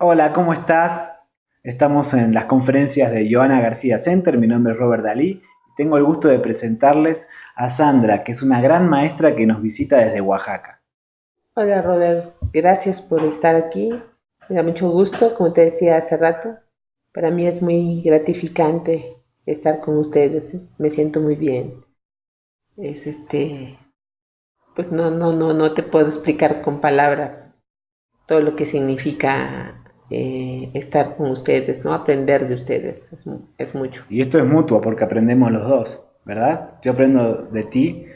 Hola, ¿cómo estás? Estamos en las conferencias de Joana García Center, mi nombre es Robert Dalí y tengo el gusto de presentarles a Sandra, que es una gran maestra que nos visita desde Oaxaca. Hola Robert, gracias por estar aquí, me da mucho gusto, como te decía hace rato, para mí es muy gratificante estar con ustedes, me siento muy bien. Es este, pues no, no, no, no te puedo explicar con palabras todo lo que significa eh, estar con ustedes, ¿no? Aprender de ustedes, es, mucho. Y esto es mutuo porque aprendemos los dos, ¿verdad? Yo aprendo de ti.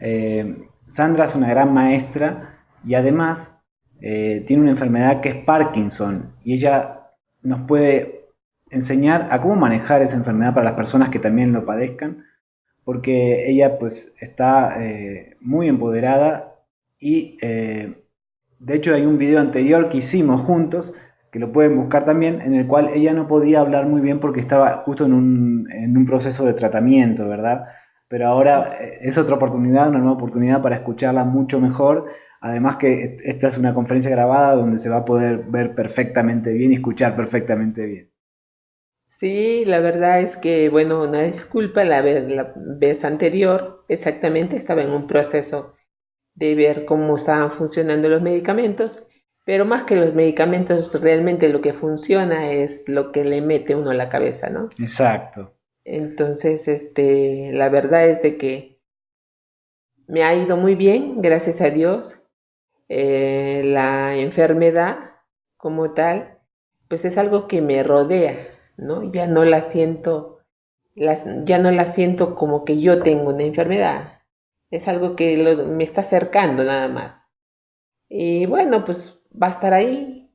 Eh, Sandra es una gran maestra y además eh, tiene una enfermedad que es Parkinson y ella nos puede enseñar a cómo manejar esa enfermedad para las personas que también lo padezcan, porque ella pues está muy empoderada y de hecho hay un video anterior que hicimos juntos que lo pueden buscar también, en el cual ella no podía hablar muy bien porque estaba justo en un, proceso de tratamiento, ¿verdad? Pero ahora eh, es otra oportunidad, una nueva oportunidad para escucharla mucho mejor. Además que esta es una conferencia grabada donde se va a poder ver perfectamente bien y escuchar perfectamente bien. Sí, la verdad es que, bueno, una disculpa, la vez anterior exactamente estaba en un proceso de ver cómo estaban funcionando los medicamentos pero más que los medicamentos, realmente lo que funciona es lo que le mete uno a la cabeza, ¿no? Exacto. Entonces, este, la verdad es de que me ha ido muy bien, gracias a Dios. Eh, la enfermedad como tal, pues es algo que me rodea, ¿no? Ya no la siento, las, ya no la siento como que yo tengo una enfermedad. Es algo que me está acercando nada más. Y bueno, pues va a estar ahí,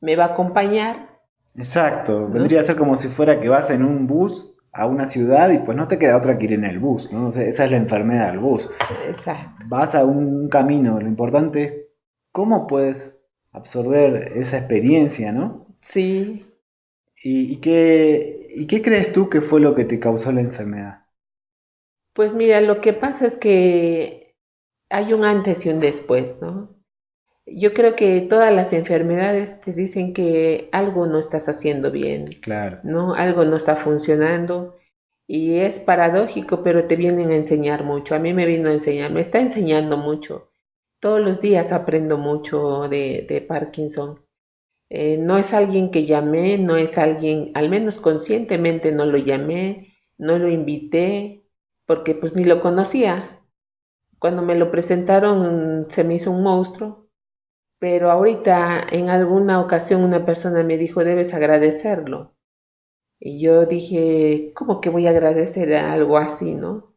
me va a acompañar. Exacto, vendría a ser como si fuera que vas en un bus a una ciudad y pues no te queda otra que ir en el bus, ¿no? esa es la enfermedad del bus. Exacto. Vas a un camino, lo importante es cómo puedes absorber esa experiencia, ¿no? Sí. ¿Y, qué, ¿Y qué crees tú que fue lo que te causó la enfermedad? Pues mira, lo que pasa es que hay un antes y un después, ¿no? Yo creo que todas las enfermedades te dicen que algo no estás haciendo bien. Claro. ¿no? Algo no está funcionando. Y es paradójico, pero te vienen a enseñar mucho. A mí me vino a enseñar, me está enseñando mucho. Todos los días aprendo mucho de, de Parkinson. Eh, no es alguien que llamé, no es alguien, al menos conscientemente no lo llamé, no lo invité, porque pues ni lo conocía. Cuando me lo presentaron se me hizo un monstruo pero ahorita en alguna ocasión una persona me dijo, debes agradecerlo. Y yo dije, ¿cómo que voy a agradecer algo así, no?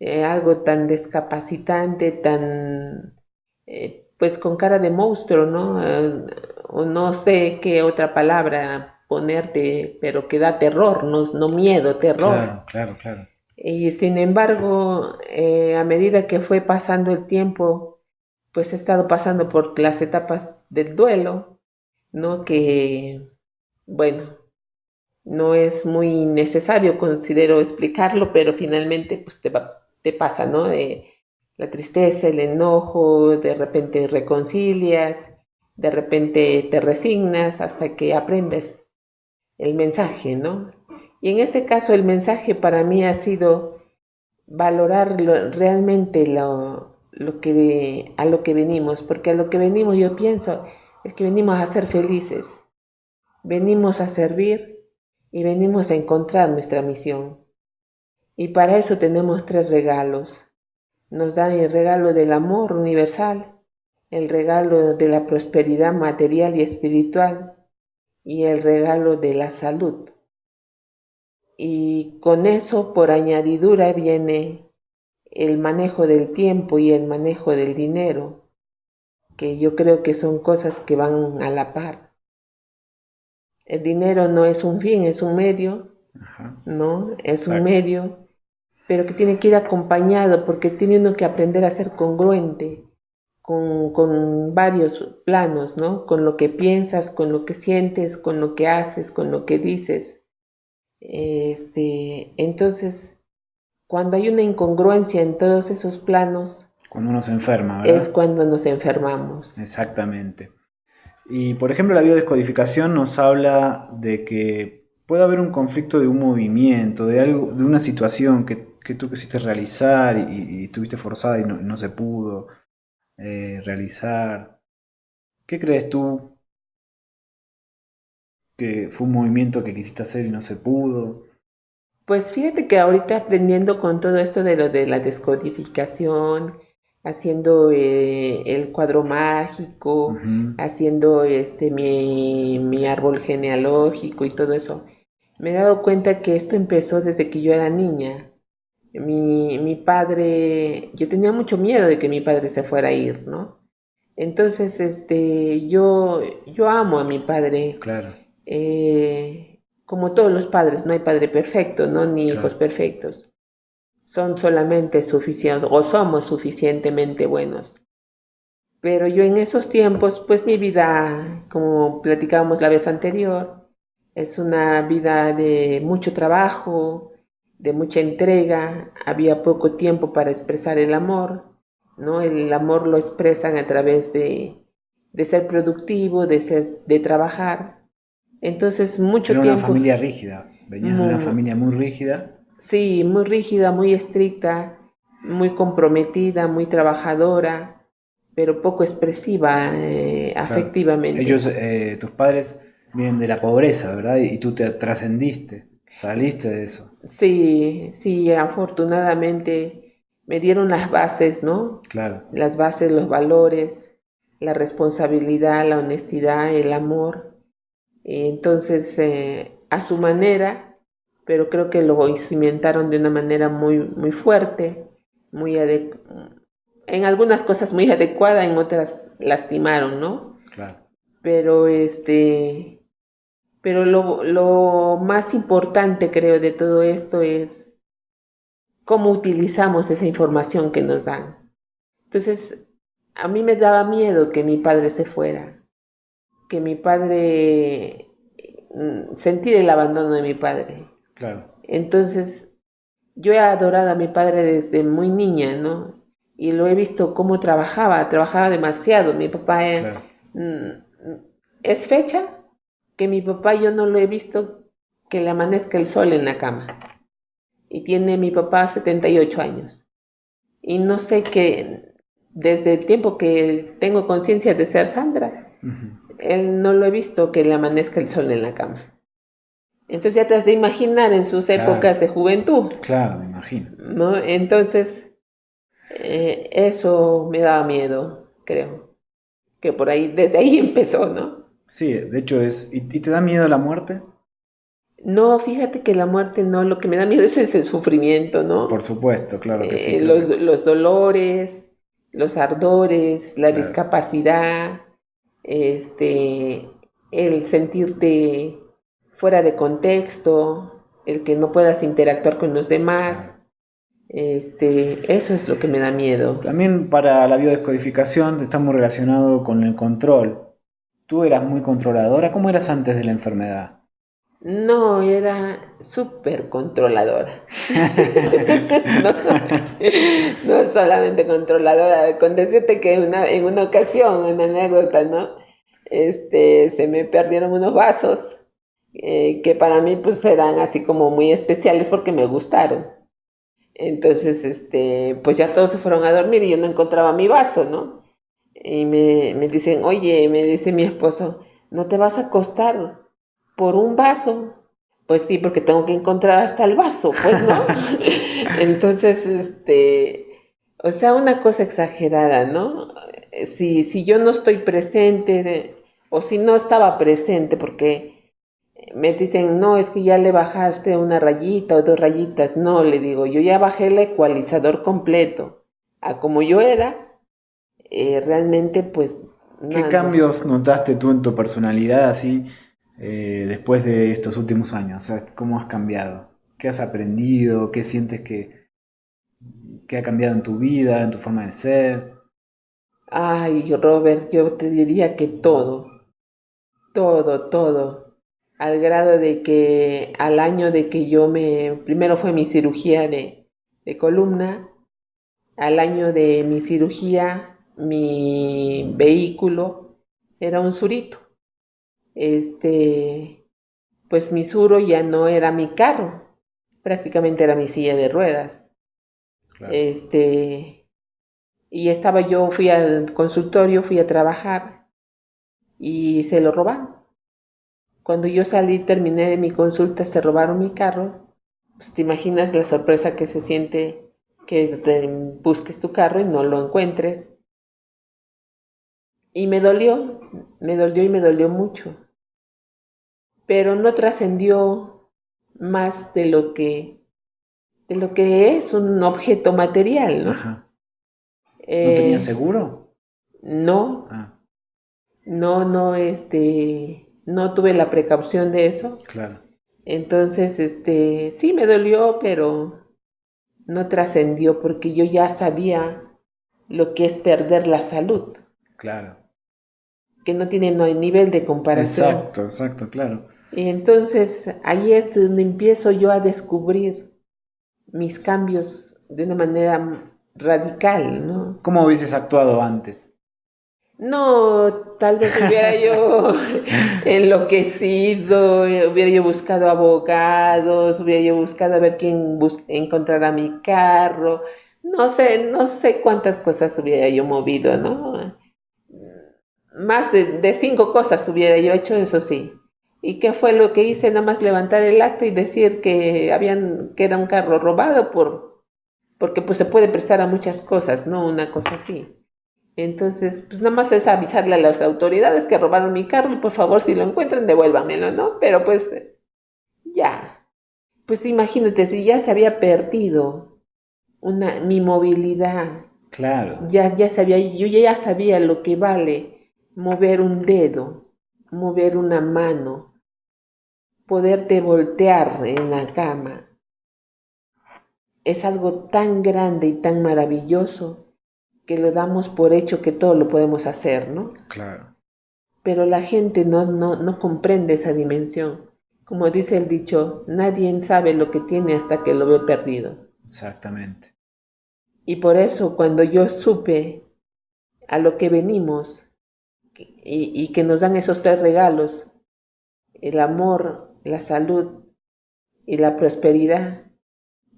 Eh, algo tan descapacitante, tan, eh, pues con cara de monstruo, ¿no? Eh, o no sé qué otra palabra ponerte, pero que da terror, no, no miedo, terror. Claro, claro, claro. Y sin embargo, a medida que fue pasando el tiempo, pues he estado pasando por las etapas del duelo, ¿no? Que, bueno, no es muy necesario, considero explicarlo, pero finalmente pues te, te pasa, ¿no? la tristeza, el enojo, de repente reconcilias, de repente te resignas hasta que aprendes el mensaje, ¿no? Y en este caso el mensaje para mí ha sido valorar realmente lo, lo que, a lo que venimos, porque a lo que venimos yo pienso es que venimos a ser felices, venimos a servir y venimos a encontrar nuestra misión. Y para eso tenemos tres regalos. Nos dan el regalo del amor universal, el regalo de la prosperidad material y espiritual y el regalo de la salud. Y con eso por añadidura viene el manejo del tiempo y el manejo del dinero, que yo creo que son cosas que van a la par. El dinero no es un fin, es un medio, ¿no? Es un medio, pero que tiene que ir acompañado porque tiene uno que aprender a ser congruente con, con varios planos, ¿no? Con lo que piensas, con lo que sientes, con lo que haces, con lo que dices. Este, entonces, cuando hay una incongruencia en todos esos planos, cuando uno se enferma, ¿verdad? Es cuando nos enfermamos. Exactamente. Y por ejemplo, la biodescodificación nos habla de que puede haber un conflicto de un movimiento, de, algo, de una situación que, tú quisiste realizar y, estuviste forzada y no, se pudo eh, realizar. ¿Qué crees tú que fue un movimiento que quisiste hacer y no se pudo? Pues fíjate que ahorita aprendiendo con todo esto de lo de la descodificación, haciendo eh, el cuadro mágico, haciendo este mi, árbol genealógico y todo eso, me he dado cuenta que esto empezó desde que yo era niña. Mi, mi padre, yo tenía mucho miedo de que mi padre se fuera a ir, ¿no? Entonces, este, yo, yo amo a mi padre. Claro. Eh, como todos los padres, no hay padre perfecto, ¿no? Ni hijos perfectos son solamente suficientes o somos suficientemente buenos. Pero yo en esos tiempos, pues mi vida, como platicábamos la vez anterior, es una vida de mucho trabajo, de mucha entrega, había poco tiempo para expresar el amor, ¿no? El amor lo expresan a través de, de ser productivo, de, ser, de trabajar. Entonces, mucho tiempo... una familia rígida, venías de una familia muy rígida Sí, muy rígida, muy estricta, muy comprometida, muy trabajadora, pero poco expresiva eh, afectivamente. Ellos, eh, tus padres, vienen de la pobreza, ¿verdad? Y tú te trascendiste, saliste de eso. Sí, sí, afortunadamente me dieron las bases, ¿no? Claro. Las bases, los valores, la responsabilidad, la honestidad, el amor. Entonces, eh, a su manera, pero creo que lo cimentaron de una manera muy, muy fuerte, muy en algunas cosas muy adecuada, en otras lastimaron, ¿no? Claro. Pero este, pero lo, lo más importante creo de todo esto es cómo utilizamos esa información que nos dan. Entonces, a mí me daba miedo que mi padre se fuera, que mi padre, mm, sentir el abandono de mi padre, entonces, yo he adorado a mi padre desde muy niña, ¿no? Y lo he visto cómo trabajaba, trabajaba demasiado. Mi papá eh, mm, es fecha que mi papá yo no lo he visto que le amanezca el sol en la cama. Y tiene mi papá 78 años. Y no sé qué, desde el tiempo que tengo conciencia de ser Sandra, no lo he visto que le amanezca el sol en la cama. Entonces ya te has de imaginar en sus épocas de juventud. Claro, me imagino. ¿no? Entonces, eh, eso me daba miedo, creo. Que por ahí, desde ahí empezó, ¿no? Sí, de hecho es. ¿Y, te da miedo la muerte? No, fíjate que la muerte no, lo que me da miedo es el sufrimiento, ¿no? Por supuesto, claro que sí. Eh, los, los, dolores, los ardores, la discapacidad, este, el sentirte fuera de contexto, el que no puedas interactuar con los demás. Este, eso es lo que me da miedo. También para la biodescodificación estamos relacionados con el control. ¿Tú eras muy controladora? ¿Cómo eras antes de la enfermedad? No, era súper controladora. no, solamente controladora, con decirte que una, en una ocasión, una anécdota, ¿no? Este, se me perdieron unos vasos eh, que para mí pues eran así como muy especiales porque me gustaron. Entonces, este, pues ya todos se fueron a dormir y yo no encontraba mi vaso, ¿no? Y me, me dicen, oye, me dice mi esposo, ¿no te vas a acostar por un vaso? Pues sí, porque tengo que encontrar hasta el vaso, pues, ¿no? Entonces, este, o sea, una cosa exagerada, ¿no? Si, si yo no estoy presente, o si no estaba presente, porque me dicen, no, es que ya le bajaste una rayita o dos rayitas. No, le digo, yo ya bajé el ecualizador completo. A como yo era, eh, realmente pues... ¿Qué cambios notaste tú en tu personalidad así eh, después de estos últimos años? ¿cómo has cambiado? ¿Qué has aprendido? ¿Qué sientes que, que ha cambiado en tu vida, en tu forma de ser? Ay, Robert, yo te diría que todo, todo, todo al grado de que al año de que yo me, primero fue mi cirugía de, columna, al año de mi cirugía, mi vehículo era un surito. Este, pues mi suro ya no era mi carro, prácticamente era mi silla de ruedas. Este, y estaba yo, fui al consultorio, fui a trabajar y se lo robaron. Cuando yo salí, terminé de mi consulta, se robaron mi carro. Pues te imaginas la sorpresa que se siente que busques tu carro y no lo encuentres. Y me dolió, me dolió y me dolió mucho. Pero no trascendió más de lo que de lo que es un objeto material, ¿no? Ajá. ¿No tenía eh, seguro? No. Ah. No, no, este, no tuve la precaución de eso. Claro. Entonces, este, sí me dolió, pero no trascendió porque yo ya sabía lo que es perder la salud. Claro. Que no tiene no hay nivel de comparación. Exacto, exacto, claro. Y entonces ahí es donde empiezo yo a descubrir mis cambios de una manera radical, ¿no? ¿Cómo hubieses actuado antes? No, tal vez hubiera yo enloquecido, hubiera yo buscado abogados, hubiera yo buscado a ver quién encontrará mi carro, no sé, no sé cuántas cosas hubiera yo movido, ¿no? Más de, de cinco cosas hubiera yo hecho, eso sí. ¿Y qué fue lo que hice? Nada más levantar el acta y decir que habían, que era un carro robado por, porque pues se puede prestar a muchas cosas, ¿no? Una cosa así. Entonces, pues nada más es avisarle a las autoridades que robaron mi carro y por favor si lo encuentran devuélvamelo, ¿no? Pero pues ya. Pues imagínate, si ya se había perdido una, mi movilidad. Claro. Ya, ya sabía, yo ya sabía lo que vale mover un dedo, mover una mano, poderte voltear en la cama. Es algo tan grande y tan maravilloso que lo damos por hecho que todo lo podemos hacer, ¿no? Claro. Pero la gente no, no, no comprende esa dimensión. Como dice el dicho, nadie sabe lo que tiene hasta que lo ve perdido. Exactamente. Y por eso cuando yo supe a lo que venimos y, y que nos dan esos tres regalos, el amor, la salud y la prosperidad,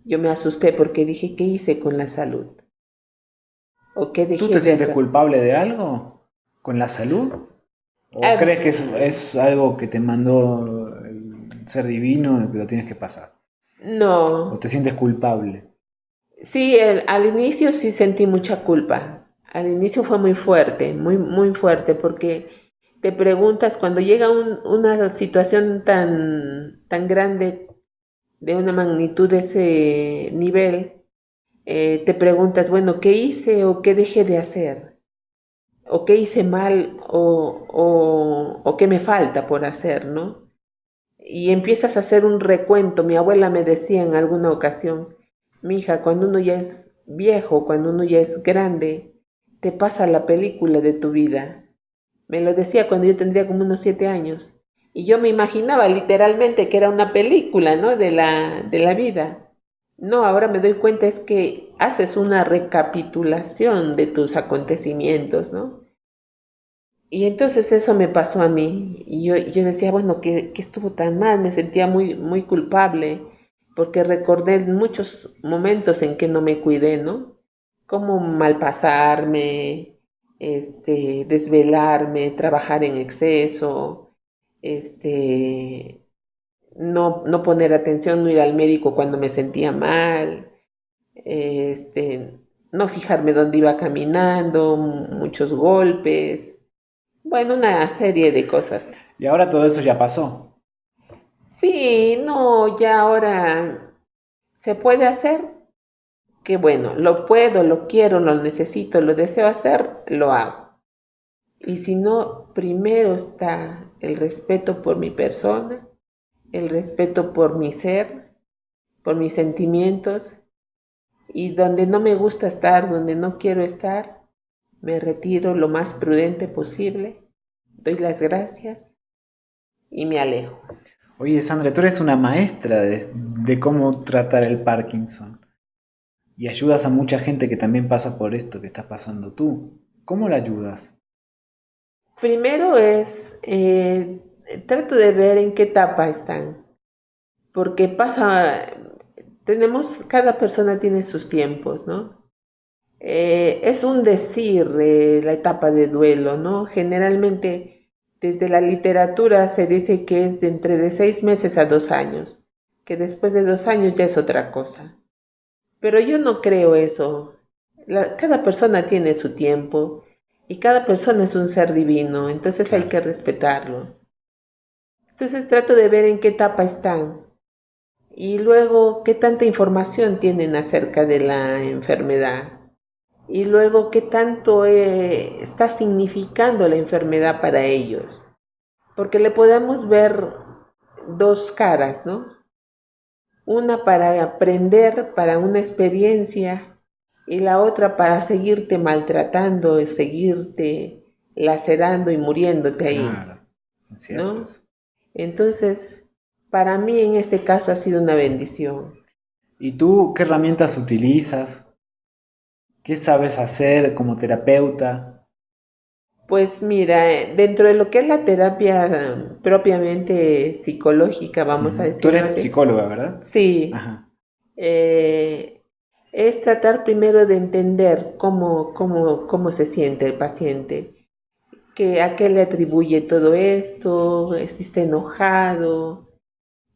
yo me asusté porque dije, ¿qué hice con la salud? ¿Tú te sientes culpable de algo con la salud? ¿O ah, crees que es, algo que te mandó el ser divino y que lo tienes que pasar? No. ¿O te sientes culpable? Sí, al inicio sí sentí mucha culpa. Al inicio fue muy fuerte, muy, muy fuerte, porque te preguntas, cuando llega una situación tan, tan grande, de una magnitud de ese nivel, eh, te preguntas, bueno, ¿qué hice o qué dejé de hacer? ¿O qué hice mal o, o, o qué me falta por hacer, no? Y empiezas a hacer un recuento. Mi abuela me decía en alguna ocasión, mi hija, cuando uno ya es viejo, cuando uno ya es grande, te pasa la película de tu vida. Me lo decía cuando yo tendría como unos siete años. Y yo me imaginaba literalmente que era una película, ¿no? De la, de la vida. No, ahora me doy cuenta es que haces una recapitulación de tus acontecimientos, ¿no? Y entonces eso me pasó a mí. Y yo, yo decía, bueno, que, estuvo tan mal, me sentía muy, muy culpable, porque recordé muchos momentos en que no me cuidé, ¿no? Como malpasarme, este, desvelarme, trabajar en exceso, este, no, no poner atención, no ir al médico cuando me sentía mal, este, no fijarme dónde iba caminando, muchos golpes, bueno, una serie de cosas. ¿Y ahora todo eso ya pasó? Sí, no, ya ahora se puede hacer. Que bueno, lo puedo, lo quiero, lo necesito, lo deseo hacer, lo hago. Y si no, primero está el respeto por mi persona, el respeto por mi ser, por mis sentimientos, y donde no me gusta estar, donde no quiero estar, me retiro lo más prudente posible, doy las gracias y me alejo. Oye, Sandra, tú eres una maestra de, de cómo tratar el Parkinson y ayudas a mucha gente que también pasa por esto que estás pasando tú. ¿Cómo la ayudas? Primero es, eh, trato de ver en qué etapa están, porque pasa, tenemos, cada persona tiene sus tiempos, ¿no? Eh, es un decir la etapa de duelo, ¿no? Generalmente desde la literatura se dice que es de entre de seis meses a dos años, que después de dos años ya es otra cosa. Pero yo no creo eso. cada persona tiene su tiempo y cada persona es un ser divino, entonces hay que respetarlo. Entonces trato de ver en qué etapa están y luego qué tanta información tienen acerca de la enfermedad y luego qué tanto eh, está significando la enfermedad para ellos. Porque le podemos ver dos caras, ¿no? Una para aprender, para una experiencia, y la otra para seguirte maltratando, seguirte lacerando y muriéndote ahí. ¿no? Entonces, para mí en este caso ha sido una bendición. ¿Y tú qué herramientas utilizas? ¿Qué sabes hacer como terapeuta? Pues mira, dentro de lo que es la terapia propiamente psicológica, vamos a decir. Tú eres psicóloga, ¿verdad? Sí. Eh, es tratar primero de entender cómo, cómo, cómo se siente el paciente, que, a qué le atribuye todo esto, si está enojado,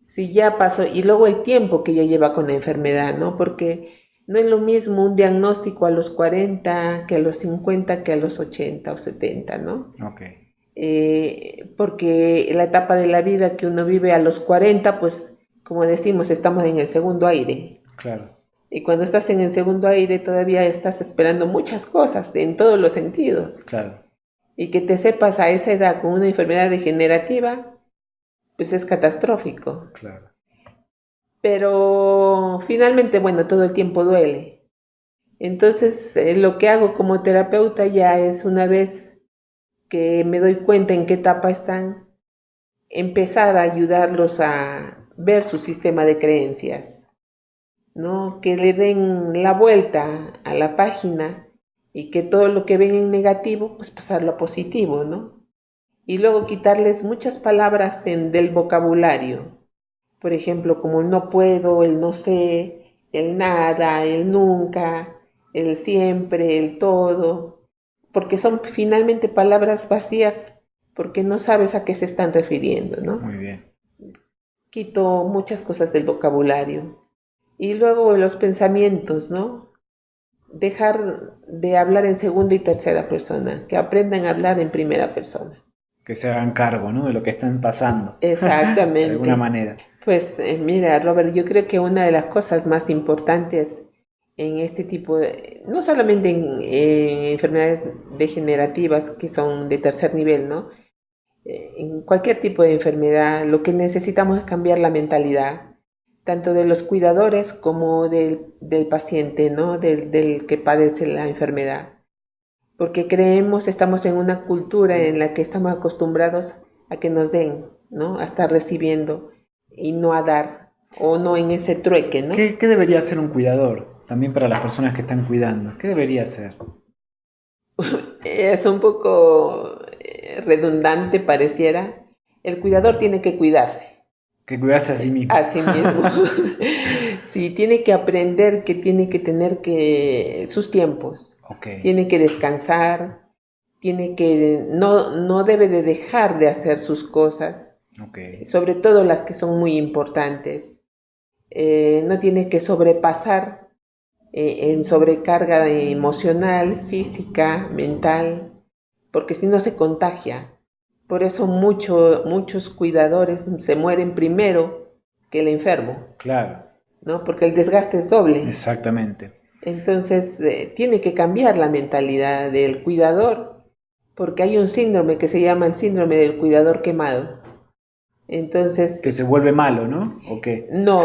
si ya pasó, y luego el tiempo que ya lleva con la enfermedad, ¿no? Porque no es lo mismo un diagnóstico a los 40 que a los 50 que a los 80 o 70, ¿no? Ok. Eh, porque la etapa de la vida que uno vive a los 40, pues como decimos, estamos en el segundo aire. Claro. Y cuando estás en el segundo aire todavía estás esperando muchas cosas en todos los sentidos. Claro. Y que te sepas a esa edad con una enfermedad degenerativa, pues es catastrófico. Claro. Pero finalmente, bueno, todo el tiempo duele. Entonces, eh, lo que hago como terapeuta ya es una vez que me doy cuenta en qué etapa están, empezar a ayudarlos a ver su sistema de creencias, ¿no? Que le den la vuelta a la página y que todo lo que ven en negativo, pues pasarlo a positivo, ¿no? Y luego quitarles muchas palabras del vocabulario, por ejemplo, como el no puedo, el no sé, el nada, el nunca, el siempre, el todo, porque son finalmente palabras vacías porque no sabes a qué se están refiriendo, ¿no? Muy bien. Quito muchas cosas del vocabulario. Y luego los pensamientos, ¿no? Dejar de hablar en segunda y tercera persona, que aprendan a hablar en primera persona. Que se hagan cargo, ¿no? De lo que están pasando. Exactamente. de alguna manera. Pues eh, mira, Robert, yo creo que una de las cosas más importantes en este tipo de, no solamente en, enfermedades degenerativas que son de tercer nivel, ¿no? Eh, en cualquier tipo de enfermedad, lo que necesitamos es cambiar la mentalidad, tanto de los cuidadores como del, paciente, ¿no? Del, del que padece la enfermedad. Porque creemos, estamos en una cultura en la que estamos acostumbrados a que nos den, ¿no? A estar recibiendo y no a dar o no en ese trueque, ¿no? ¿Qué, debería hacer un cuidador? También para las personas que están cuidando. ¿Qué debería hacer? es un poco eh, redundante, pareciera. El cuidador tiene que cuidarse. Que cuidarse a sí mismo. A sí mismo. sí, tiene que aprender que tiene que tener que sus tiempos. Okay. Tiene que descansar, tiene que no, no debe de dejar de hacer sus cosas sobre todo las que son muy importantes. Eh, no tiene que sobrepasar eh, en sobrecarga emocional, física, mental, porque si no se contagia. Por eso muchos cuidadores se mueren primero que el enfermo. Claro. ¿no? Porque el desgaste es doble. Exactamente. Entonces, eh, tiene que cambiar la mentalidad del cuidador, porque hay un síndrome que se llama el síndrome del cuidador quemado. Entonces... Que se vuelve malo, ¿no? ¿O qué? No,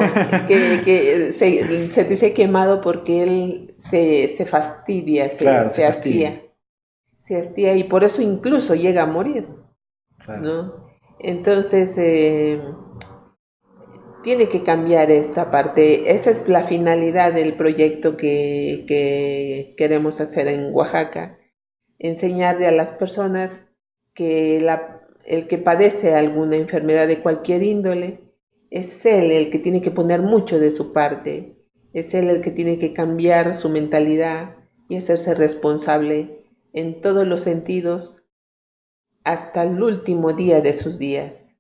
que, se, dice quemado porque él se, fastidia, se, se, hastía. Se hastía y por eso incluso llega a morir, ¿no? Entonces, eh, tiene que cambiar esta parte. Esa es la finalidad del proyecto que, que queremos hacer en Oaxaca. Enseñarle a las personas que el que padece alguna enfermedad de cualquier índole, es él el que tiene que poner mucho de su parte, es él el que tiene que cambiar su mentalidad y hacerse responsable en todos los sentidos hasta el último día de sus días.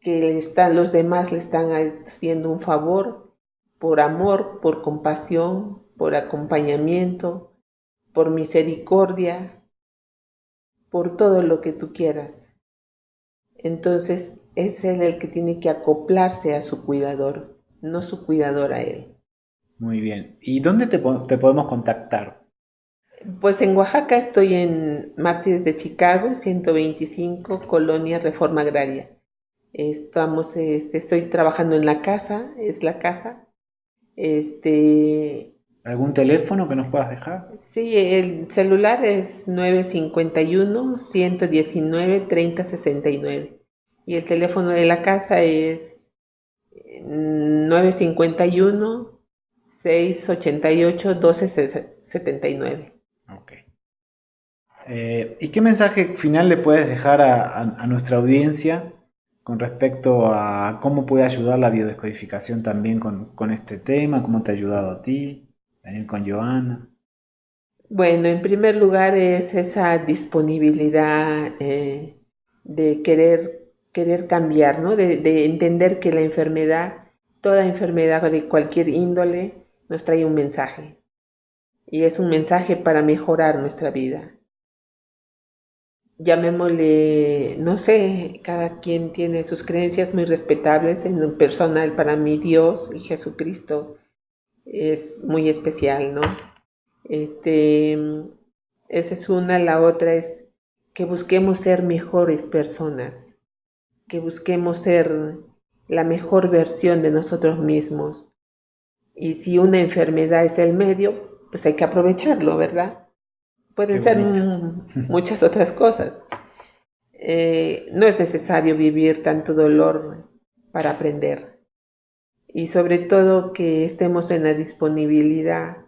Que están, los demás le están haciendo un favor por amor, por compasión, por acompañamiento, por misericordia, por todo lo que tú quieras. Entonces es él el que tiene que acoplarse a su cuidador, no su cuidador a él. Muy bien. ¿Y dónde te, podemos contactar? Pues en Oaxaca estoy en Mártires de Chicago, 125, Colonia Reforma Agraria. Estamos, este, estoy trabajando en la casa, es la casa. Este, ¿Algún teléfono que nos puedas dejar? Sí, el celular es 951-119-3069 y el teléfono de la casa es 951-688-1279. Ok. Eh, ¿Y qué mensaje final le puedes dejar a nuestra audiencia con respecto a cómo puede ayudar la biodescodificación también con, con este tema? ¿Cómo te ha ayudado a ti? También con Joana. Bueno, en primer lugar es esa disponibilidad eh, de querer, querer cambiar, ¿no? De, de, entender que la enfermedad, toda enfermedad de cualquier índole, nos trae un mensaje. Y es un mensaje para mejorar nuestra vida. Llamémosle, no sé, cada quien tiene sus creencias muy respetables. En lo personal, para mí, Dios y Jesucristo es muy especial, ¿no? Este, esa es una, la otra es que busquemos ser mejores personas, que busquemos ser la mejor versión de nosotros mismos. Y si una enfermedad es el medio, pues hay que aprovecharlo, ¿verdad? Pueden ser muchas otras cosas. Eh, no es necesario vivir tanto dolor para aprender y sobre todo que estemos en la disponibilidad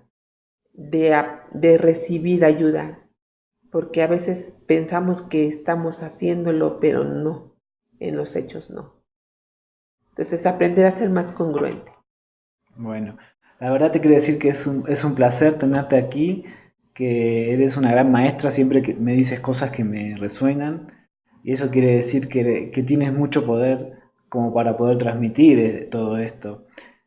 de, de, recibir ayuda, porque a veces pensamos que estamos haciéndolo, pero no, en los hechos no. Entonces aprender a ser más congruente. Bueno, la verdad te quiero decir que es un, es un placer tenerte aquí, que eres una gran maestra, siempre que me dices cosas que me resuenan, y eso quiere decir que, que tienes mucho poder como para poder transmitir eh, todo esto.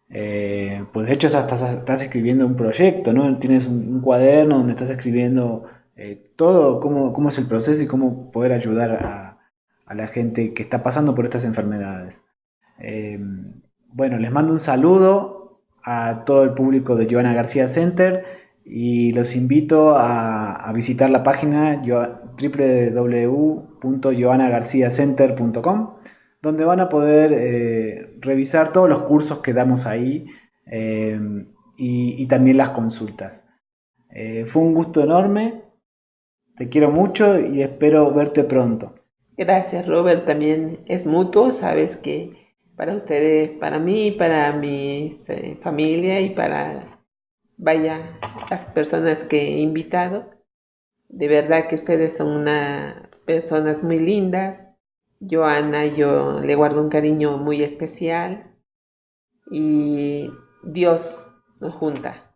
Eh, pues de hecho estás, estás, escribiendo un proyecto, ¿no? Tienes un, cuaderno donde estás escribiendo eh, todo, cómo, cómo, es el proceso y cómo poder ayudar a, la gente que está pasando por estas enfermedades. bueno, les mando un saludo a todo el público de Joana García Center y los invito a, a visitar la página www.joanagarciacenter.com donde van a poder eh, revisar todos los cursos que damos ahí eh, y, también las consultas. Eh, fue un gusto enorme, te quiero mucho y espero verte pronto. Gracias Robert, también es mutuo, sabes que para ustedes, para mí, para mi familia y para, vaya, las personas que he invitado, de verdad que ustedes son una, personas muy lindas, Joana, yo le guardo un cariño muy especial y Dios nos junta.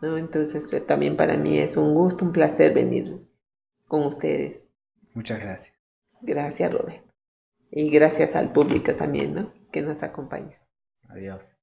¿no? Entonces también para mí es un gusto, un placer venir con ustedes. Muchas gracias. Gracias, Robert. Y gracias al público también, ¿no? Que nos acompaña. Adiós.